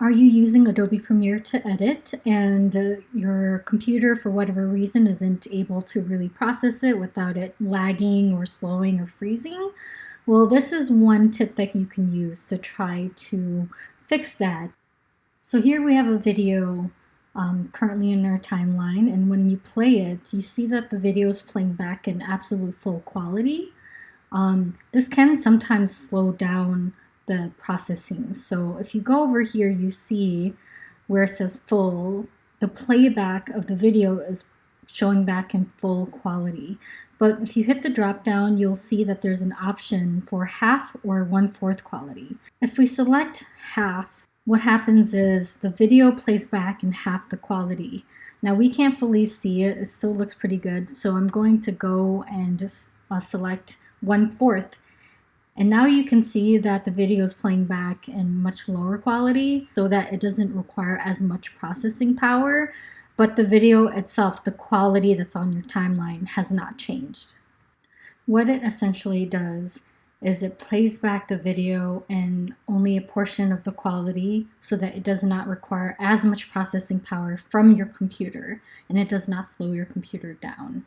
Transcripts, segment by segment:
Are you using Adobe Premiere to edit and uh, your computer, for whatever reason, isn't able to really process it without it lagging or slowing or freezing? Well, this is one tip that you can use to try to fix that. So here we have a video um, currently in our timeline, and when you play it, you see that the video is playing back in absolute full quality. Um, this can sometimes slow down the processing. So if you go over here, you see where it says full, the playback of the video is showing back in full quality. But if you hit the drop down, you'll see that there's an option for half or one-fourth quality. If we select half, what happens is the video plays back in half the quality. Now we can't fully see it, it still looks pretty good, so I'm going to go and just uh, select one-fourth and now you can see that the video is playing back in much lower quality so that it doesn't require as much processing power, but the video itself, the quality that's on your timeline has not changed. What it essentially does is it plays back the video in only a portion of the quality so that it does not require as much processing power from your computer and it does not slow your computer down.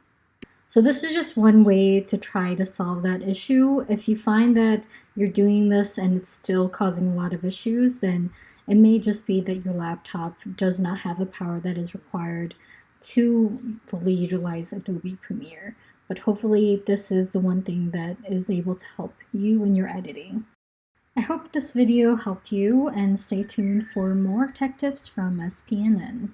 So this is just one way to try to solve that issue. If you find that you're doing this and it's still causing a lot of issues, then it may just be that your laptop does not have the power that is required to fully utilize Adobe Premiere. But hopefully this is the one thing that is able to help you when you're editing. I hope this video helped you and stay tuned for more tech tips from SPNN.